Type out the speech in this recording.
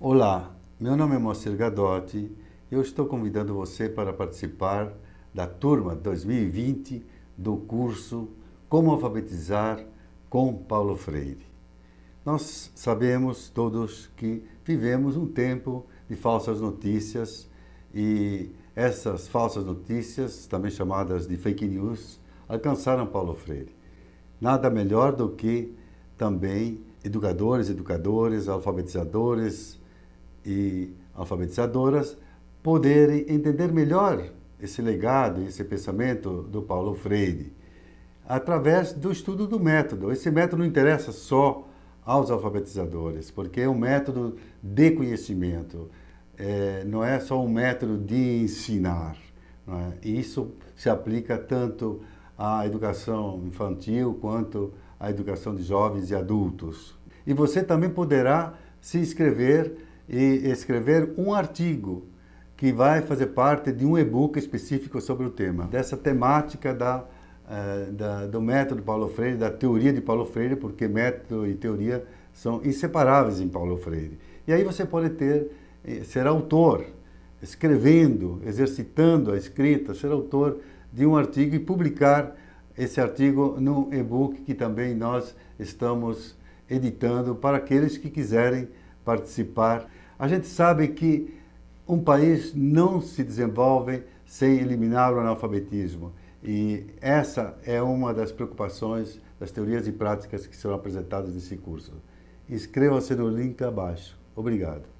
Olá, meu nome é Moacir Gadotti eu estou convidando você para participar da turma 2020 do curso Como Alfabetizar com Paulo Freire. Nós sabemos todos que vivemos um tempo de falsas notícias e essas falsas notícias, também chamadas de fake news, alcançaram Paulo Freire. Nada melhor do que também educadores, educadores, alfabetizadores e alfabetizadoras poderem entender melhor esse legado, esse pensamento do Paulo Freire, através do estudo do método. Esse método não interessa só aos alfabetizadores, porque é um método de conhecimento, é, não é só um método de ensinar. É? E isso se aplica tanto à educação infantil quanto à educação de jovens e adultos. E você também poderá se inscrever e escrever um artigo que vai fazer parte de um e-book específico sobre o tema, dessa temática da, uh, da, do método Paulo Freire, da teoria de Paulo Freire, porque método e teoria são inseparáveis em Paulo Freire. E aí você pode ter, eh, ser autor, escrevendo, exercitando a escrita, ser autor de um artigo e publicar esse artigo no e-book que também nós estamos editando para aqueles que quiserem participar. A gente sabe que um país não se desenvolve sem eliminar o analfabetismo. E essa é uma das preocupações das teorias e práticas que serão apresentadas nesse curso. Inscreva-se no link abaixo. Obrigado.